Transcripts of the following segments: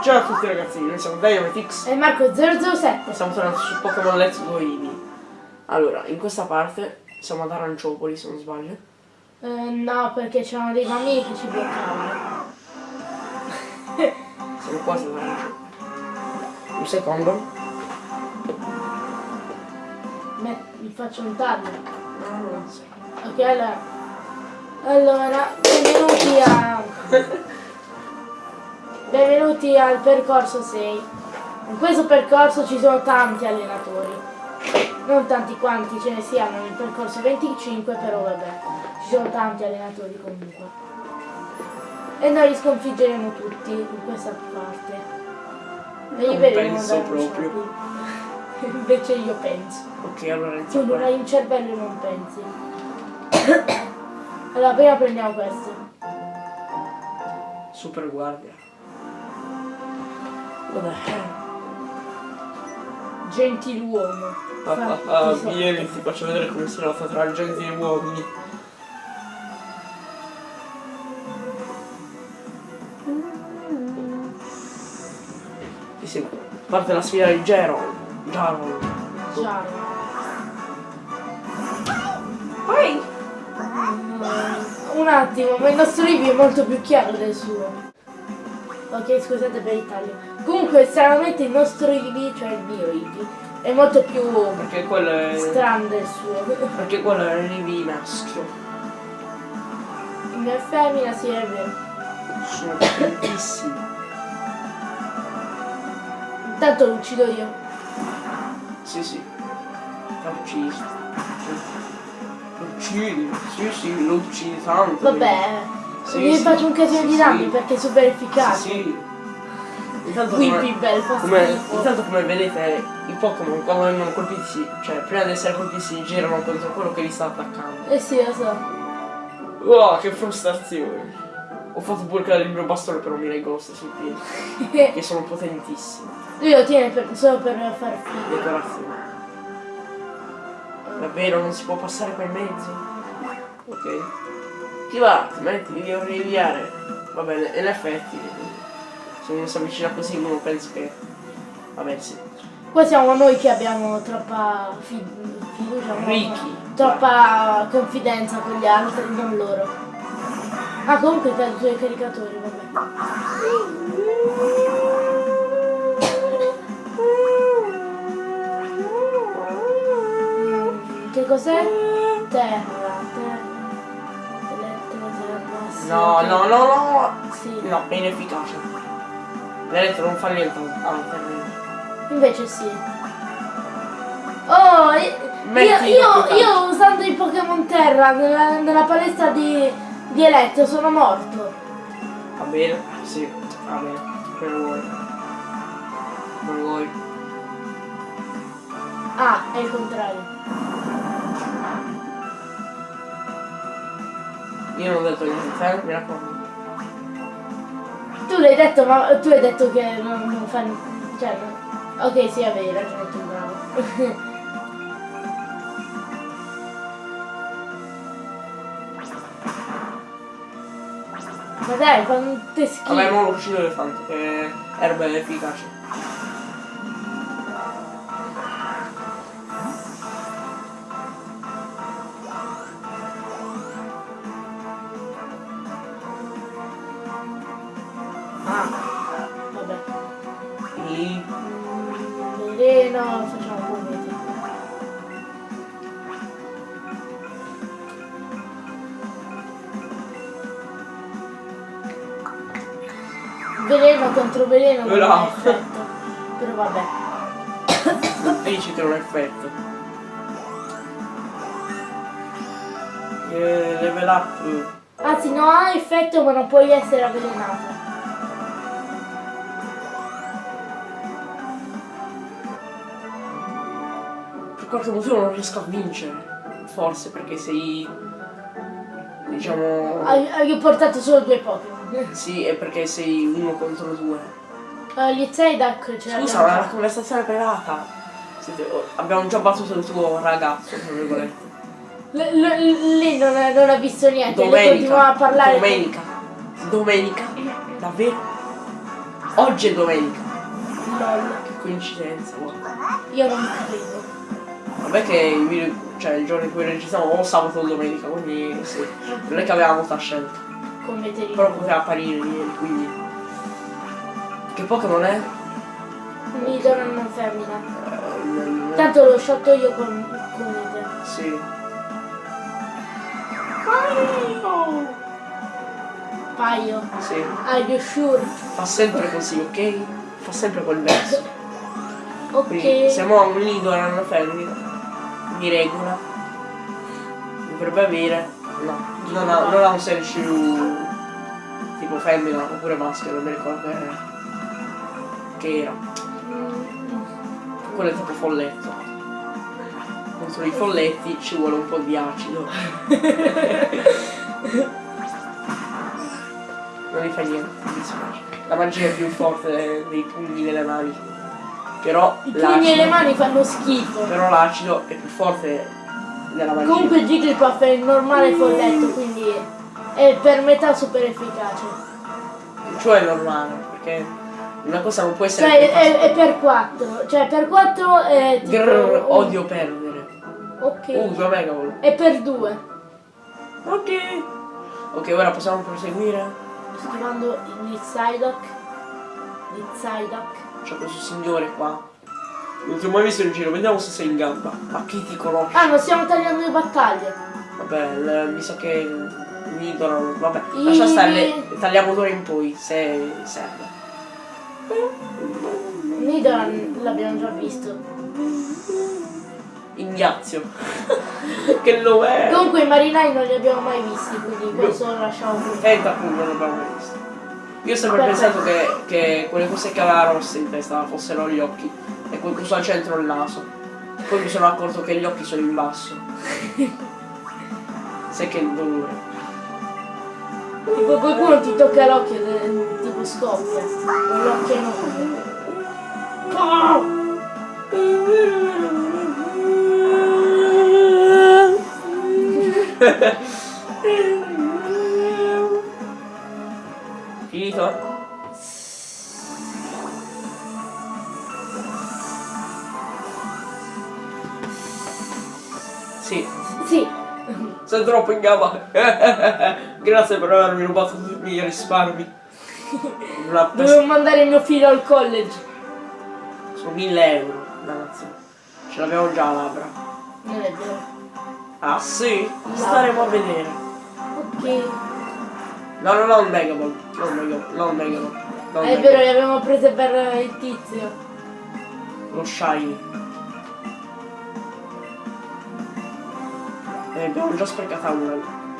Ciao a tutti ragazzi, noi siamo Dynamitix E Marco 007. Stiamo tornando su Pokémon Let's Go Eevee Allora, in questa parte siamo ad Aranciopoli se non sbaglio Eh, no, perché c'erano dei bambini che ci bloccavano. Siamo quasi ad Aranciopoli Un secondo Beh, mi faccio un taglio. No, sì. Ok, allora. Allora, benvenuti a. Benvenuti al percorso 6. In questo percorso ci sono tanti allenatori. Non tanti quanti ce ne siano nel percorso 25, però vabbè. Ci sono tanti allenatori comunque. E noi li sconfiggeremo tutti in questa parte. E Non penso proprio. Invece io penso. Ok, allora Tu non hai un cervello e non pensi. allora, prima prendiamo questo. Super guardia What the hell? Gentiluomo. Ah, ah, ah, vieni, ti faccio vedere come si lotta tra gente e uomini Sì, sì, parte la sfida di Geron Jaron Giaro. Vai! Un attimo, ma il nostro review è molto più chiaro del suo. Ok, scusate per il taglio. Comunque, stranamente il nostro review, cioè il mio review, è molto più Perché quello è... strano del suo. Perché quello è il Rivi maschio Il è femmina, sì, è vero. Sono potentissimi Intanto lo uccido io. Sì, sì L'ha ucciso Lo uccidi, sì, sì, lo uccidi tanto Vabbè, Sì, gli sì. faccio un casino di danni perché è super Sì, efficace. sì. Intanto Whippy fa come, intanto come vedete i Pokémon quando vengono colpiti, cioè prima di essere colpiti si girano contro quello che li sta attaccando. Eh sì, lo so. Wow, che frustrazione. Ho fatto pure cadere il mio bastone per un Mirai Ghost sui piedi, che sono potentissimi. Lui lo tiene per- solo per far figo. Decorazione. Davvero non si può passare qua in mezzo? Ok. Ti va, ti metti, mi devo rinviare. Va bene, in effetti. Se uno si avvicina così uno pensa che. Vabbè sì. Qua siamo noi che abbiamo troppa fi- fiducia? Ricchi. troppa confidenza con gli altri, non loro. Ah, comunque per i tuoi caricatori, vabbè. Che cos'è? Terra, No, no, no, no! Sì. No, è inefficace. L'elettro non fa niente al terreno. Invece sì. Oh, io, io, io usando i Pokémon Terra nella, nella palestra di, di Eletto sono morto. Va bene? Sì, va bene. Come vuoi. Come vuoi. Ah, è il contrario. Io non ho detto niente, eh? Mi raccomando. Tu l'hai detto, ma tu hai detto che non, non fa niente. Cioè, no. ok, sì, avevi ragione tu, bravo. ma dai, quante schifo. Vabbè, ma lo uccido l'elefante, che erba è efficace. Veleno contro veleno non No. ha effetto. Però vabbè. Non ha effetto. Eh, level up. Anzi, non ha effetto ma non puoi essere avvelenato. Per qualche motivo non riesco a vincere. Forse perché sei. Diciamo. Hai, hai portato solo due Pokémon. Sì, è perché sei uno contro due. Uh, gli Zaydak ce Scusa, l'abbiamo una già. conversazione privata. Siete- abbiamo già battuto il tuo ragazzo, tra virgolette. L- l- lì non, ha- non ha visto niente, lei Domenica. continuava a parlare. Domenica. Domenica. Davvero? Oggi è domenica. LOL. Che coincidenza, guarda. Io non credo. Vabbè che il video, cioè il giorno in cui registriamo o sabato o domenica, quindi sì. Non è che avevamo molta scelta. Come te Però poteva apparire ieri, quindi. Che Pokémon è? Mi do una femmina. Eh, nel- Tanto l'ho sciolto io con, con te. Sì. Paio. Sì. Are you sure? Fa sempre così, ok? Fa sempre quel verso. Quindi Ok. siamo a un e una femmina. Di regola. Dovrebbe avere. No, non ha, non ha un selciu tipo femmina oppure maschio, non mi ricordo che era. Che era. Quello è tipo folletto. Contro i folletti ci vuole un po' di acido. non gli fa niente, mi dispiace. La magia è più forte dei, pugni nelle mani. Però I pugni e le mani fanno schifo. Però l'acido è più forte della magia. Comunque Jigglypuff è il normale folletto, quindi è per metà super efficace. Cioè è normale, perché una cosa non può essere Cioè è, è per 4. Cioè per 4 è tipo. Grrr, un- odio perdere. Ok. Uh, due Mega Ball. È per 2. Ok. Ok, ora possiamo proseguire. Sto chiamando il Psyduck. Il Psyduck. C'è questo signore qua. Non ti ho mai visto in giro, vediamo se sei in gamba. Ma chi ti conosce? Ah, non stiamo tagliando le battaglie. Vabbè, mi sa che mi dicono. Vabbè, I- lascia stare, le- tagliamo d'ora in poi, se serve. Nidoran l'abbiamo già visto. Ignazio. che lo è? Comunque i marinai non li abbiamo mai visti, quindi questo lo lasciamo così. E appunto non l'abbiamo mai visto. Io ho sempre Perfetto. pensato che, che quelle cose che aveva rosse in testa fossero gli occhi e quel coso al centro il naso. Poi mi sono accorto che gli occhi sono in basso. Sai che dolore. Tipo qualcuno ti tocca l'occhio tipo scoppia. Con l'occhio enorme. Finito? Sì, Sì, sei troppo in gamba. Grazie per avermi rubato tutti i miei risparmi. Dovevo mandare mio figlio al college. Sono 1000 euro, dannazione. Ce l'abbiamo già a labbra. Non è vero. Ah sì? Staremo a vedere. Ok. No, no, non Megaball. Non Megaball. Non Megaball. Non È Megaball. vero, le abbiamo prese per il tizio. Lo shiny. E abbiamo già sprecata una.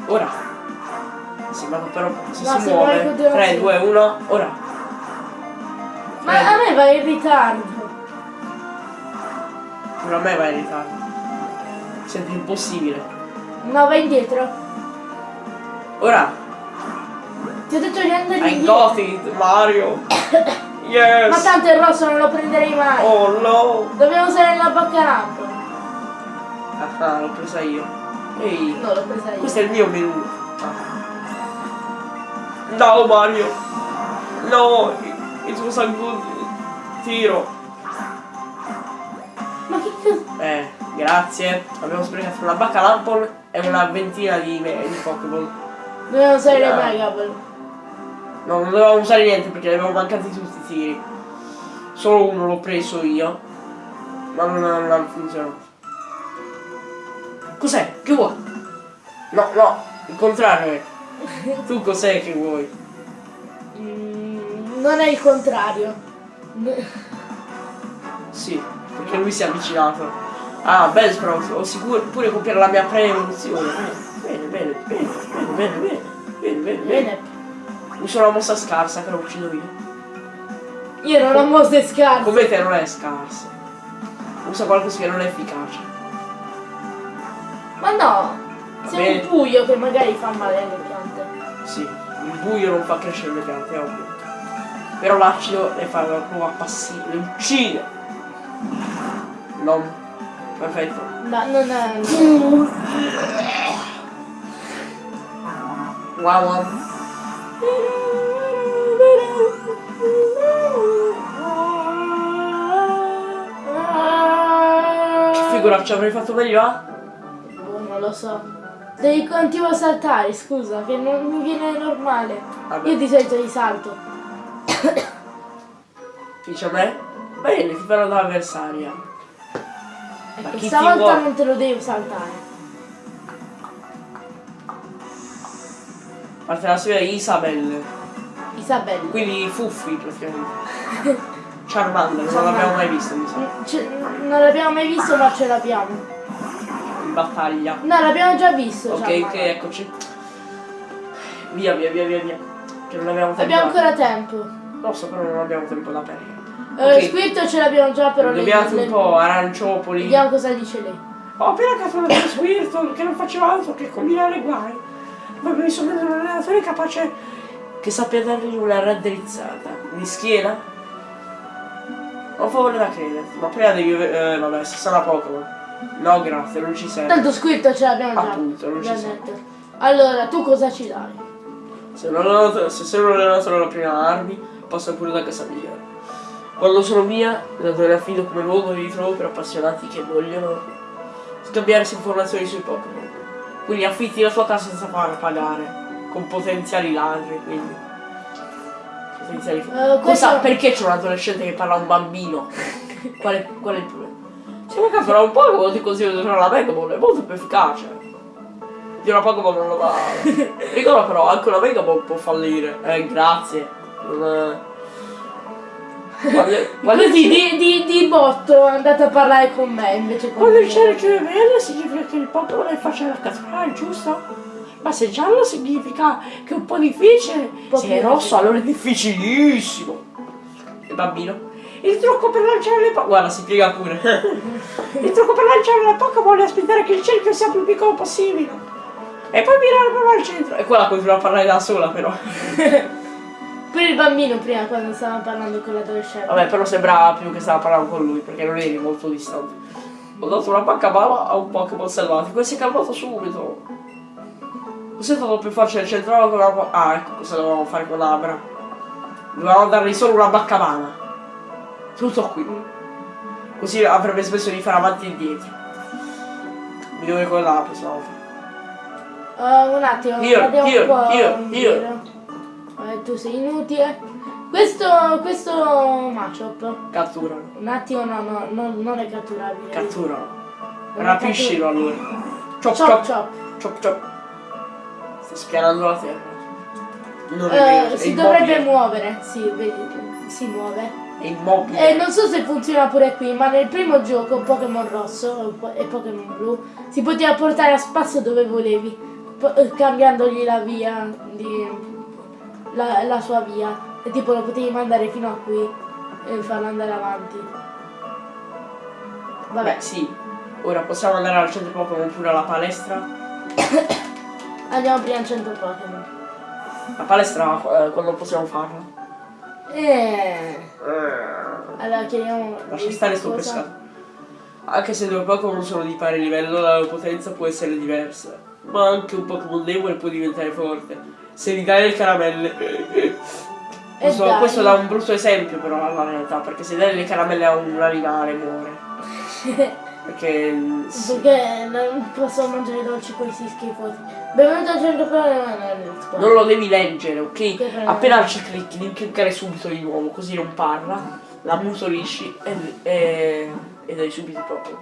Ora. Sì, ma però se No, si se muove. continuare 3, sì. 2, 1, ora. Ma a me va in ritardo. Pure a me va in ritardo. Senti impossibile. No, vai indietro. Ora. Ti ho detto di andare I indietro. got it, Mario. Yes. Ma tanto il rosso non lo prenderei mai. Oh no. Dobbiamo usare la baccarampo. Ah, l'ho presa io. Ehi. No, l'ho presa io. Questo è il mio menù. No Mario. No. Was a good tiro. Ma che cazzo? Eh, grazie. Abbiamo sprecato una bacca lampon e una ventina di, di Pokémon. Dobbiamo usare le Mega Ball. No, non dovevamo usare niente perché ne avevamo mancati tutti i tiri. Solo uno l'ho preso io. Ma non, non funzionato. Cos'è? Che vuoi? No, no, il contrario è. Tu cos'è che vuoi? Mm, non è il contrario. Sì, perché lui si è avvicinato. Ah, Bellsprout, ho sicuro pure copiare la mia pre-evoluzione. Bene, bene, bene, bene, bene, bene, bene, bene, bene. Bene. Uso una mossa scarsa che la uccido io. Io non ho mosse scarse. Come te non è scarsa. Usa qualcosa che non è efficace. Ma no! Sei un buio che magari fa male alle piante. Sì, il buio non fa crescere le piante, è ovvio. Però l'acido le fa proprio appassire, le uccide! Non. Perfetto. Ma non è. No. Wow, wow. Che ci avrei fatto meglio, eh? Non lo so. Devi continuare a saltare, scusa, che non mi viene normale. Vabbè. Io di solito di salto. Dice a me? Bene, ti farò da avversaria. Ecco, stavolta non te lo devo saltare. Parte la di Isabel. Isabella. Quindi Fuffi praticamente. Charmander, non Charmander. l'abbiamo mai visto, mi sa. Non l'abbiamo mai visto ma ce l'abbiamo. Battaglia. No, l'abbiamo già visto. Ok, Gianmarco. ok, eccoci. Via, via, via, via, via. Che non abbiamo tempo. Abbiamo ancora tempo. Lo so, però non abbiamo tempo da perdere. Eh, Ok. Squirto ce l'abbiamo già, però Dobbiamo le- un po' aranciopoli. Vediamo cosa dice lei. Ho appena catturato Squirtle che non faceva altro che combinare guai. Ma mi sono messo un allenatore capace che sappia dargli una raddrizzata. Di schiena? Ho favore da crederti, ma prima devi... Eh, vabbè, se sarà Pokémon. No, grazie, non ci serve. Tanto Squirto ce l'abbiamo già. Appunto, non ci serve. Allora, tu cosa ci dai? Se non ho, se sono allenato alla prima armi, passo pure da casa mia. Quando sono via, la dove affido come luogo di ritrovo per appassionati che vogliono scambiarsi informazioni sui Pokémon. Quindi affitti la tua casa senza far pagare. Con potenziali ladri, quindi. Potenziali. Eh, questo- Cosa? Perché c'è un adolescente che parla a un bambino? Qual è, qual è il problema? Vuoi catturare un Pokémon ti consiglio di usare la Megaball, è molto più efficace. Di una Pokémon non lo va. Ricorda però, anche una Megaball può fallire. Eh, grazie. Non è... Quando, quando Così ti di, di, di botto andate a parlare con me invece con Quando me. il verde significa che il Pokémon è facile da catturare, giusto? Ma se giallo significa che è un po' difficile. po' se è rosso allora è difficilissimo. Il bambino. Il trucco per lanciare le Pokémon. Guarda, si piega pure. il trucco per lanciare le Pokémon è aspettare che il cerchio sia più piccolo possibile. E poi mirare proprio al centro. E quella continua a parlare da sola però. Pure il bambino prima quando stavamo parlando con l'adolescente. Vabbè, però sembrava più che stava parlando con lui, perché non eri molto distante. Ho dato una pacca bala a un Pokémon selvatico e si è calmato subito. Cos'è stato più facile? Centrale con la... Ah, ecco cosa dovevamo fare con Abra. Dovevamo dargli solo una baccamana. Tutto qui. Così avrebbe smesso di fare avanti e indietro. Mi devo ricordare la prossima volta. Eh, un attimo, Io, io, un po' io, io. Eh, tu sei inutile. Questo, questo Machop, Catturalo. un attimo no, no, no, non è catturabile. È Rapiscilo allora. Chop Chop chop. chop. Chop chop. Sta spianando la terra. Non è vero, è si immobile. dovrebbe muovere, sì, vedi, si muove. È immobile. E non so se funziona pure qui, ma nel primo gioco Pokémon rosso e Pokémon blu si poteva portare a spasso dove volevi, eh, cambiandogli la via, di, la, la sua via. E tipo lo potevi mandare fino a qui e farlo andare avanti. Vabbè, Beh, sì. Ora possiamo andare al centro Pokémon pure alla palestra. andiamo prima al centro Pokémon. La palestra eh, quando possiamo farla? Eh, allora chiediamo... Lascia stare sto cosa- pescato. Anche se due Pokémon sono di pari livello, la loro potenza può essere diversa. Ma anche un Pokémon debole può diventare forte. Se gli dai le caramelle. Questo, dai. questo dà un brutto esempio però alla realtà, perché se dai le caramelle a un animale muore. Perché. mm. Perché non posso mangiare dolci questi schifosi. Benvenuto al centro Pokémon. Non lo devi leggere, ok? Appena ci clicchi, devi cliccare subito di nuovo, così non parla, la mutolisci e, e, e dai subito proprio.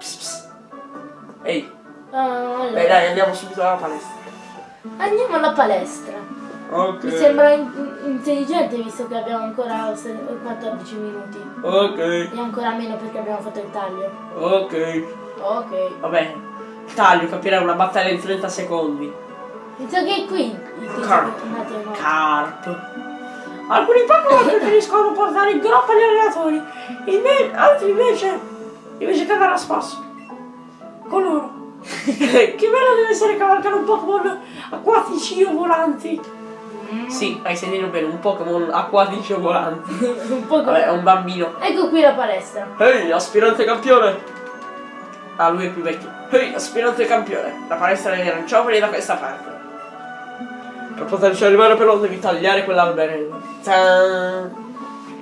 Pss, pss. Ehi, Ah, allora. dai dai, andiamo subito alla palestra. Andiamo alla palestra. Ok. Mi sembra in- intelligente visto che abbiamo ancora se- 14 minuti. Ok, E ancora meno perché abbiamo fatto il taglio. ok. Ok. Vabbè, taglio, capirai una battaglia in 30 secondi. Mi sa che è qui il tizio Carp. che-. Carp. Alcuni Pokémon preferiscono portare in groppa gli allenatori, inve- altri invece, invece cagare a spasso. Con loro. che bello deve essere cavalcare un Pokémon acquatici o volanti. Sì, hai sentito bene, un Pokémon acquatici o volanti. un po' Vabbè, è un bambino. Ecco qui la palestra. Ehi, aspirante campione! Ah, lui è più vecchio. Ehi, aspirante campione! La palestra degli aranciopoli è da questa parte. Per poterci arrivare però devi tagliare quell'alberello.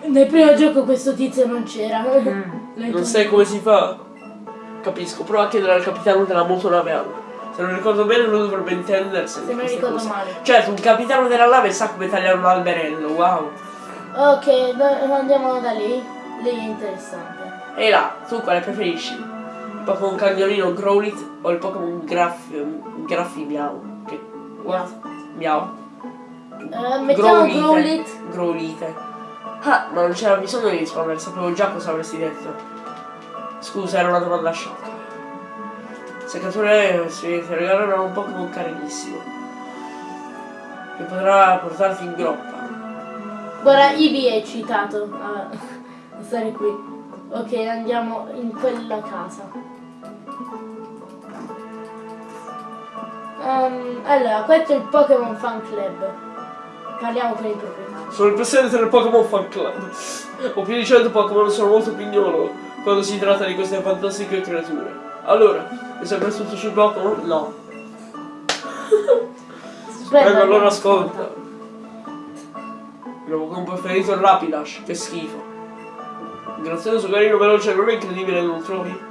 Nel primo gioco questo tizio non c'era. Non sai come si fa? Capisco, prova a chiedere al capitano della motonave Anna. Se non ricordo bene lui dovrebbe intendersi. Se non ricordo male. Certo, un capitano della nave sa come tagliare un alberello, wow. Ok, andiamo da lì. Lì è interessante. E là, tu quale preferisci? Il Pokémon cagnolino Growlit o il Pokémon Graffi, Graffi Miau? Che... What? Miau. Eh, mettiamo Growlit. Growlite. Ah, ma non c'era bisogno di rispondere, sapevo già cosa avresti detto. Scusa, era una domanda sciocca. Seccature si ti regalano un Pokémon carinissimo. Che potrà portarti in groppa. Guarda, Ibi è eccitato a a stare qui. Ok, andiamo in quella casa. Ehm, allora, questo è il Pokémon Fan Club. Parliamo con i proprietari. Sono il presidente del Pokémon Fan Club. Ho più di 100 Pokémon, sono molto pignolo quando si tratta di queste fantastiche creature. Allora, mi sembra tutto sui Pokémon? No. Aspetta, Prego, allora ascolta. Il mio Pokémon preferito è il Rapidash, che schifo. Grazioso, carino, veloce, non è incredibile, non trovi?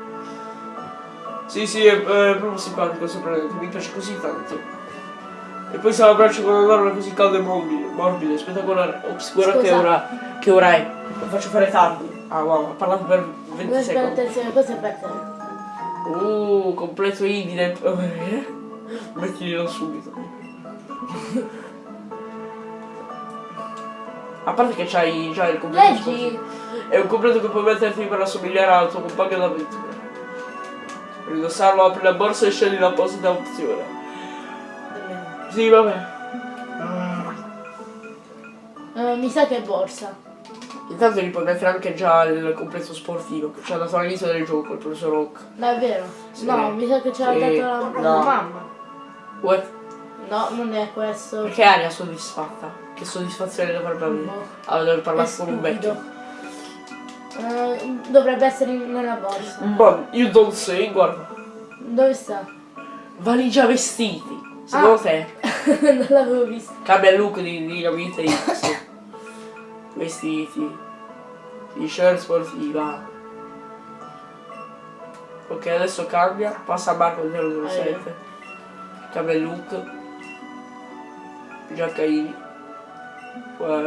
Sì, sì, è, è proprio simpatico, sorprendente, mi piace così tanto. E poi se l'abbraccio con un'arma così calda e morbida, morbida, spettacolare. Ops, guarda che ora, che ora è. Lo faccio fare tardi. Ah wow, ho parlato per 20 Aspetta, secondi. attenzione, questo è per te. Uh, completo Ivide. Mettilo subito. A parte che c'hai già il completo. Leggi! È un completo che puoi metterti per assomigliare al tuo compagno d'avventura. Per indossarlo apri la borsa e scegli l'apposita opzione. Sì, vabbè. Eh, mi sa che è borsa. Intanto gli puoi mettere anche già il completo sportivo che ci ha dato all'inizio del gioco, il professor Oak. Davvero? Sì. No, mi sa che ce l'ha Sì. dato la, No. la mamma. What? No, non è questo. Perché aria soddisfatta? Che soddisfazione dovrebbe avere? Boh. Ah, deve È parlare con un vecchio. Eh, dovrebbe essere nella borsa. Ma you don't say, guarda. Dove sta? Valigia vestiti. Secondo Ah. te? non l'avevo visto. Cambia il look di, di Gabite X. Vestiti. T-shirt sportiva. Ok, adesso cambia. Passa a Marco 007. Cambia il look. Giacca Ivi. Poi...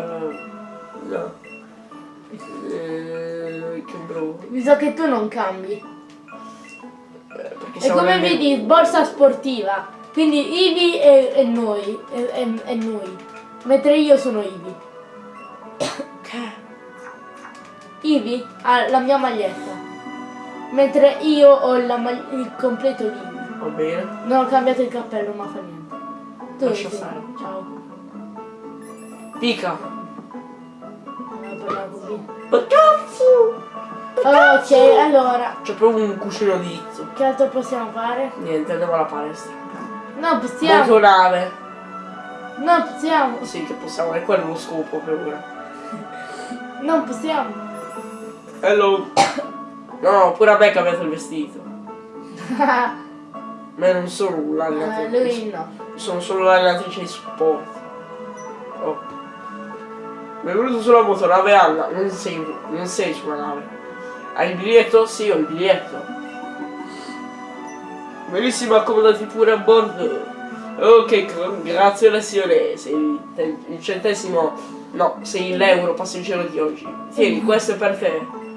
No. Eh, che brutto. Mi sa che tu non cambi. Eh, E come vedi, borsa sportiva. Quindi Ivi è noi. È noi. Mentre io sono Ivi. Ivi ha la mia maglietta. Mentre io ho il completo di Ivi. Va bene. Non ho cambiato il cappello, ma fa niente. Tu Lascia stare. Ciao. Pica. Allora, parliamo così. Ma cazzo! Ok, allora. C'è proprio un cuscino di izzo. Che altro possiamo fare? Niente, andiamo alla palestra. No, possiamo. Motonave. Non possiamo. Sì, che possiamo, è quello lo scopo per ora. Non possiamo. Hello. No, pure a me è cambiato il vestito. Ma non sono un'allenatrice. lui no. Sono solo l'allenatrice di supporto. Oh. Mi è venuto sulla motonave Anna. Non sei, non sei sulla nave. Hai il biglietto? Sì, ho il biglietto. Benissimo, accomodati pure a bordo. Ok, congratulazione. Sei il, te- il centesimo. No, sei l'euro passeggero di oggi. Tieni, questo è per te.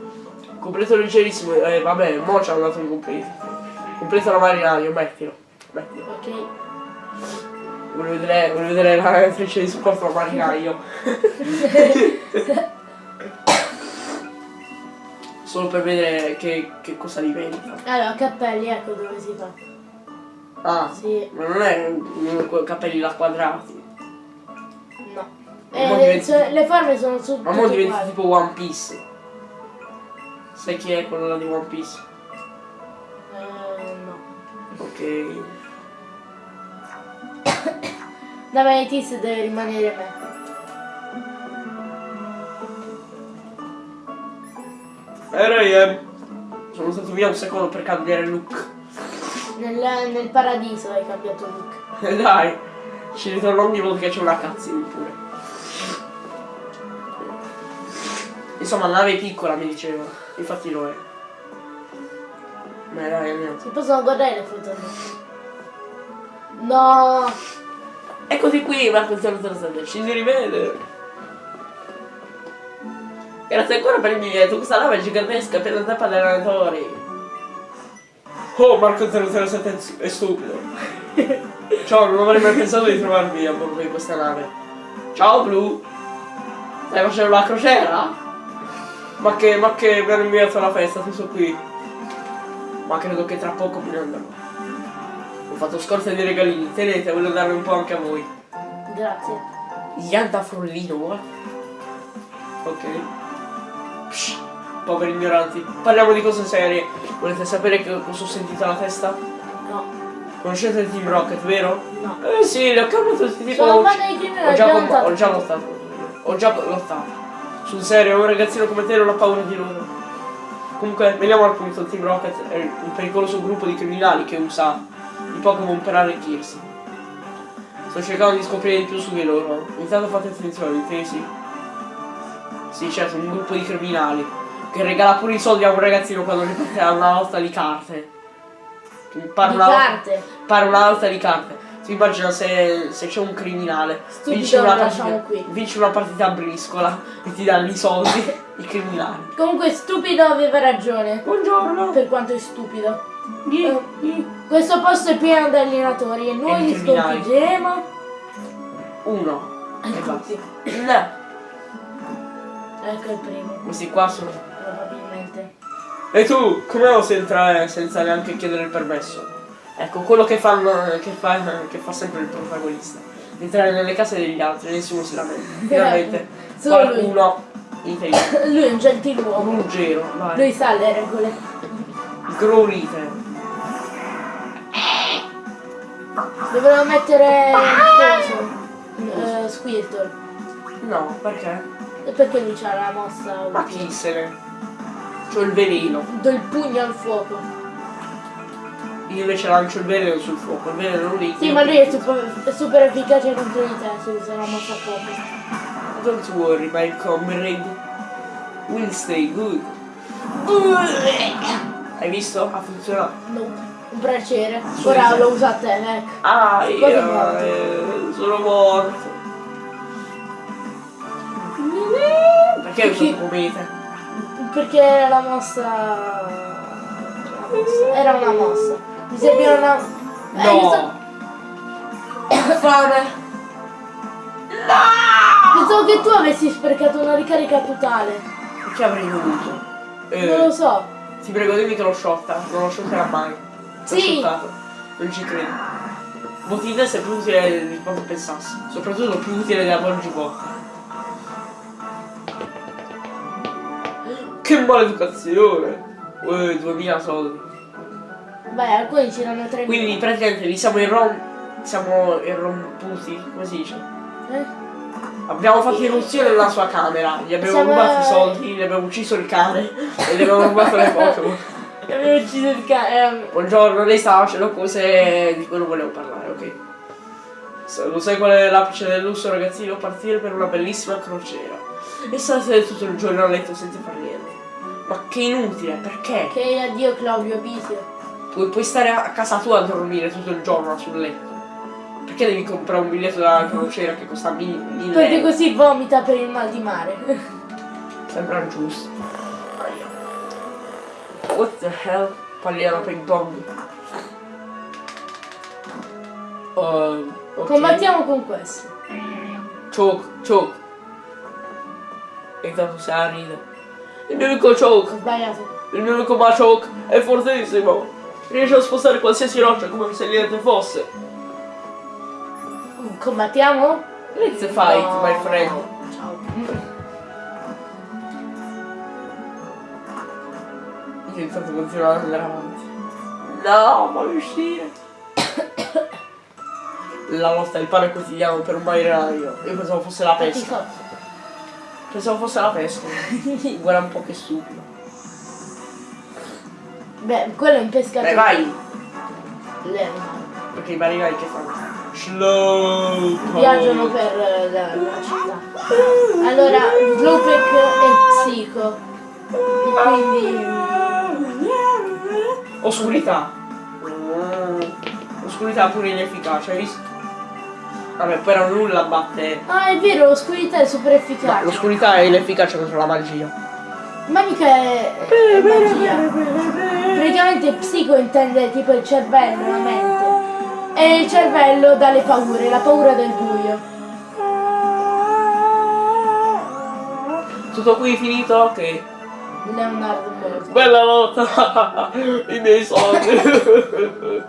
Completo leggerissimo. Eh, vabbè, mo ci hanno dato un completo. Completo la marinaio, mettilo. Mettilo. Ok. Voglio vedere, voglio vedere la freccia di supporto al marinaio. Solo per vedere che, che cosa diventa. Allora, cappelli, ecco dove si fa. Ah, Sì, ma non è quei capelli là quadrati. no. Eh, diventi- so- le forme sono su Ma tutte diventa tipo One Piece. Sai chi è quello là di One Piece? Eh, no. Ok. Da Manitis deve rimanere me. Era io. Sono stato via un secondo per cambiare look. Nel, nel paradiso hai cambiato look. Dai, Ci ritorno ogni volta che c'è una cutscene pure. Insomma, la nave piccola, mi diceva. Infatti lo è. Ma dai, almeno. Si possono guardare le foto? No! Eccoti qui, Marco 007, ci si rivede. Grazie ancora per il biglietto, questa nave è gigantesca per la tappa degli allenatori. Oh, Marco 007 è stu- è stupido. Ciao, non avrei mai pensato di trovarmi a bordo di questa nave. Ciao, Blu. Stai facendo la crociera? Ma che, ma che mi hanno inviato alla festa, sono qui. Ma credo che tra poco me ne andrò. Ho fatto scorta di regalini, tenete, voglio darne un po' anche a voi. Grazie. Yanta Frollino, what? Ok. Psh, poveri ignoranti. Parliamo di cose serie. Volete sapere che cosa ho sentito alla testa? No, Conoscete il Team Rocket, vero? no. Eh sì, li ho chiamati tutti tipo. Sono ho- ho abbiamo già lottato. Ho già lottato. Sul serio, un ragazzino come te non ha paura di loro. Comunque, veniamo al punto, Team Rocket è un pericoloso gruppo di criminali che usa i Pokémon per arricchirsi. Sto cercando di scoprire di più su di loro. Intanto fate attenzione, intesi? Sì, certo, un gruppo di criminali. Che regala pure i soldi a un ragazzino quando riparte a una lotta di carte. Pare Di una, carte. pare una lotta di carte. Si immagina se, se c'è un criminale. Stupido, vince una, partita, vince una partita a briscola e ti danno i soldi, i criminali. Comunque stupido aveva ragione. Buongiorno. Per quanto è stupido. Ghi, Eh, ghi. Questo posto è pieno di allenatori e E noi di li criminali. sconfiggeremo. Uno. E. No. Ecco il primo, Questi qua sono. probabilmente. E tu, come osi entrare senza neanche chiedere il permesso? Ecco, quello che, fanno, che, fa, che fa sempre il protagonista. Entrare nelle case degli altri, nessuno si lamenta. Finalmente Solo qualcuno intelligente. Lui è un gentiluomo. Ruggero, vai. Lui sa le regole. Growlite. Dovremmo mettere coso. Eh, Squirtle. No, perché? E perché lui c'ha la mossa Ma chi se ne? C'ho il veleno. Do il pugno al fuoco. Io invece lancio il veleno sul fuoco. Il veleno non li Sì, ma lui è super, super efficace contro di te se usa la mossa fuoco. Don't worry, my comrade. Will stay good. Hai visto? Ha funzionato. No, un piacere. Ora lo usa a te, ecco. Ah, io eh, sono morto. Perché hai usato comete? Perché era la mossa... la mossa. Era una mossa. Mi serviva una... Eh, No! Fame! Pensavo che tu avessi sprecato una ricarica totale. Che avrei dovuto? Eh, Non lo so. Ti prego dimmi che l'ho sciolta, non lo sciolterà mai. L'ho Sì. Non ci credo. Botina è più utile di quanto pensassi. Soprattutto più utile della Volgi Bocca. Che maleducazione! Uè, 2000 soldi. Beh, alcuni ci danno 3 Quindi praticamente li siamo irrom... siamo irromputi, come si dice? Eh? Abbiamo fatto irruzione nella sua camera, gli abbiamo Siamo- rubato i soldi, gli abbiamo ucciso il cane e gli abbiamo rubato le Pokémon. Avevo ucciso il cane. Buongiorno, lei stava facendo cose di cui non volevo parlare, ok? Lo sai qual è l'apice del lusso, ragazzino? Partire per una bellissima crociera. E state tutto il giorno a letto senza fare niente. Ma che inutile, perché? Che addio Claudio Pisio. Puoi, puoi stare a casa tua a dormire tutto il giorno sul letto. Perché devi comprare un biglietto da crociera che costa mille mille Perché euro? così vomita per il mal di mare. Sembra giusto. What the hell? Palliano ping pong. Uh, ok. Combattiamo con questo. Choke, choke. E intanto se la ride. Il mio amico choke, Ho sbagliato. il mio amico Machoke è fortissimo. Riesce a spostare qualsiasi roccia come se niente fosse. Combattiamo? Let's fight, No. my friend. Ciao. Io intanto continuo ad andare avanti. No, ma uscire. La lotta del pane quotidiano per un marinaio. Io pensavo fosse la pesca. Pensavo fosse la pesca. Guarda un po' che stupido. Beh, quello è un pescatore. Dai, vai! Lei- Perché i marinai che fanno? Slow viaggiano per eh, la, la città. Allora, Slowpoke è psico. E quindi... Oscurità. Oscurità pure inefficace, hai visto? Vabbè, però nulla batte. Ah, è vero, l'oscurità è super efficace. l'oscurità è inefficace contro la magia. Ma mica è, è magia. Praticamente psico intende tipo il cervello, la mente. E il cervello dà le paure, la paura del buio. Tutto qui finito? Ok. Leonardo Moro. Bella lotta! I miei soldi!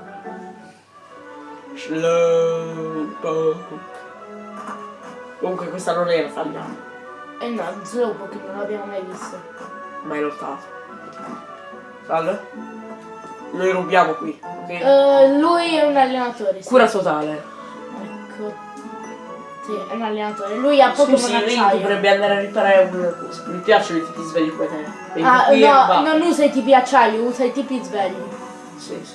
Comunque questa non era tagliata, Eh no, Slowpoke non l'abbiamo mai visto. mai lottato. Salve? Noi rubiamo qui, ok? Eh, lui è un allenatore. sì. Cura totale. Ecco. Sì, è un allenatore. Lui ha Pokémon Scusi, lei dovrebbe andare a riparare una cosa. Mi piacciono i tipi svegli come te. Ah, no, non usa i tipi acciaio, usa i tipi svegli. Sì, sì.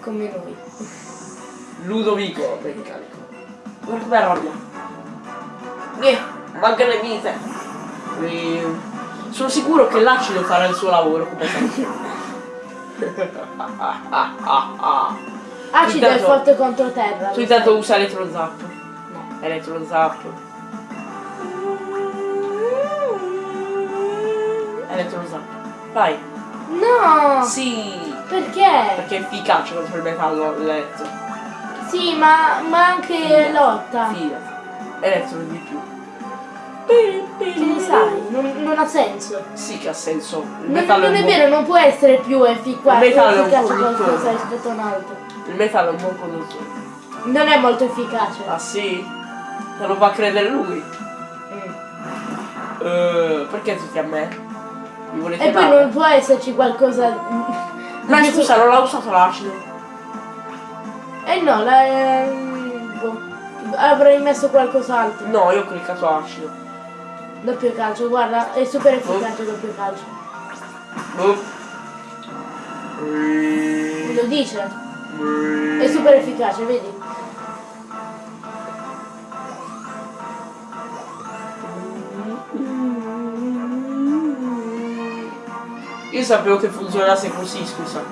Come noi. Ludovico, meccanico. Guarda come arrabbia. Niente, manca le vite. E... Sono sicuro che l'acido farà il suo lavoro come sempre. Acido è forte contro terra. tu intanto usa elettrozappo. No. Elettrozappo. Elettrozappo. Vai. No! Sì. Perché? Perché è efficace contro il metallo letto. Sì, ma, ma anche lotta. Fidati. Elettro di più. Che sai? Non, non ha senso. Sì che ha senso. Il Non, non è buon- vero, non può essere più efficace, Il metallo è un efficace conduttore. qualcosa rispetto a un altro. Il metallo è un buon conduttore. Non è molto efficace. Ah sì? Te lo fa credere lui? Mm. Eh, perché tutti a me? Mi volete E poi male? non può esserci qualcosa. Ma scusa, non l'ha usato l'acido. Eh no, la. ehm, boh. Avrei messo qualcos'altro. No, io ho cliccato acido. Doppio calcio, guarda, è super efficace doppio calcio. Me lo dice? È super efficace, vedi? Io sapevo che funzionasse così, scusa.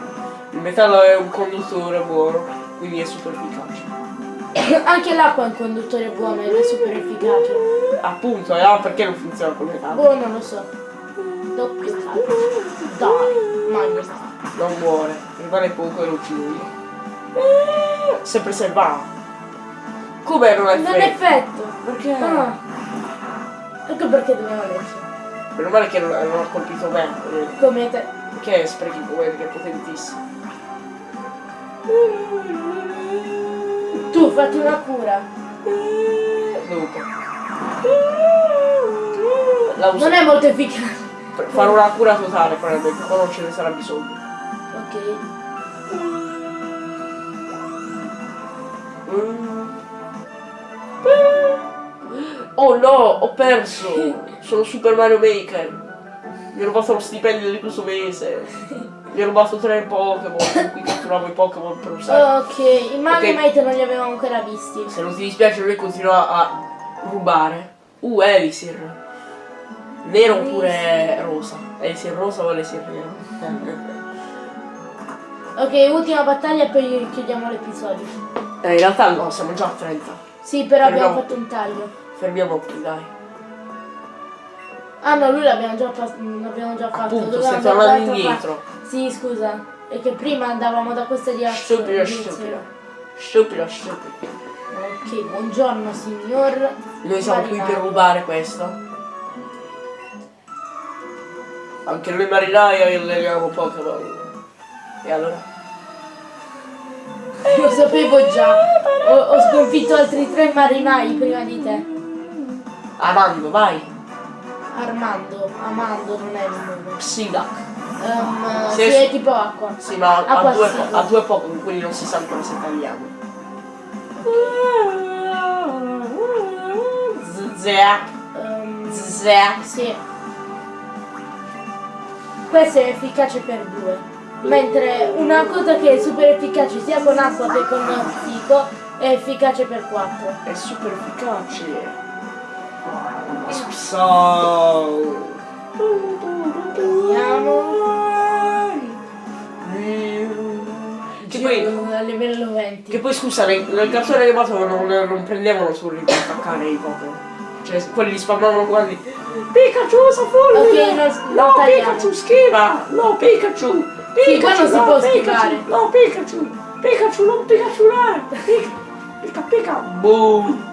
Il metallo è un conduttore buono, quindi è super efficace. Anche l'acqua è un conduttore buono ed è super efficace. Appunto, allora perché non funziona col metallo? Boh, non lo so. Doppio calcio. Dai, magno. Non muore, rimane poco e lo io. Eh, Sempre se va. Come non è Non è effetto? effetto. Perché? Ah. Ecco perché dobbiamo leggere. Meno male che non, non ha colpito me. eh, Come te. Perché sprechi potere che è potentissimo. Tu fatti una cura. Dopo. Non è molto efficace. per fare una cura totale, probabilmente, quando non ce ne sarà bisogno. Ok. Oh no, ho perso! Sono Super Mario Maker! Mi ho rubato lo stipendio di questo mese! Mi ho rubato tre Pokémon cui catturavo i Pokémon per usare. Ok, i Magnemite non li avevamo ancora visti. Se non ti dispiace lui continua a rubare. Uh, Elisir. Nero oppure rosa? Elisir rosa o Elisir nero? Ok, ultima battaglia e poi chiudiamo l'episodio. Eh, in realtà no, siamo già a 30. Sì, però abbiamo Fermiamo. fatto un taglio. Fermiamo qui, dai. Ah no, lui l'abbiamo già, l'abbiamo già fatto. Appunto, Dovevamo andare tornando indietro. parte. Sì, scusa. È che prima andavamo da questa direzione. Stupido, stupido. Stupido, stupido. Ok, buongiorno signor. Noi siamo qui per rubare questo. Anche noi marinai alleniamo Pokémon. E allora? Lo sapevo già. Ho, ho sconfitto altri tre marinai prima di te. Amando, vai. Armando, Amando non è il nome. Psidac. Um, Sì, sì, è tipo acqua. Sì, ma Acqua ha due, ha due Pokémon, quindi non si sa ancora se tagliamo. Um, sì. Questo è efficace per due. Mentre una cosa che è super efficace sia con acqua che con psico È efficace per 4. È super efficace. So. Poi, a livello 20. che poi scusa, nel, nel cartone animato non, non prendevano solo per attaccare i Pokémon. Cioè, quelli li spammavano quando Pikachu sa folle! Ok, no, tagliamo. Pikachu schiva! No, Pikachu! Sì, qua non si no, può Pikachu! schivare. No, Pikachu! Pikachu, non Pikachu Pika, Pika, Pika, boom!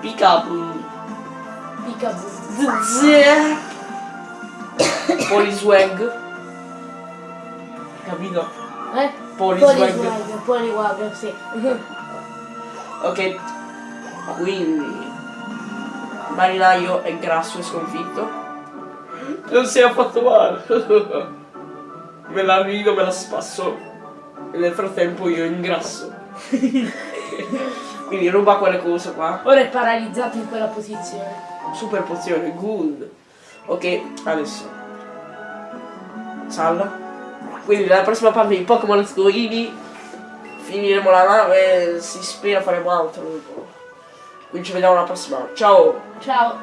Pikachu! Picaboo. Zzz. Poliswag. Capito? Eh? Poliswag. Poliswag, Poliwag, sì. Ok. Quindi. Marinaio è grasso e sconfitto. Non si è affatto male. me la rido, me la spasso. E nel frattempo io ingrasso. Quindi ruba quelle cose qua. Ora è paralizzato in quella posizione. Super pozione, good. Ok, adesso. Salva. Quindi nella prossima parte di Pokémon Eevee finiremo la nave, si spera faremo altro. Quindi ci vediamo alla prossima. Ciao! Ciao.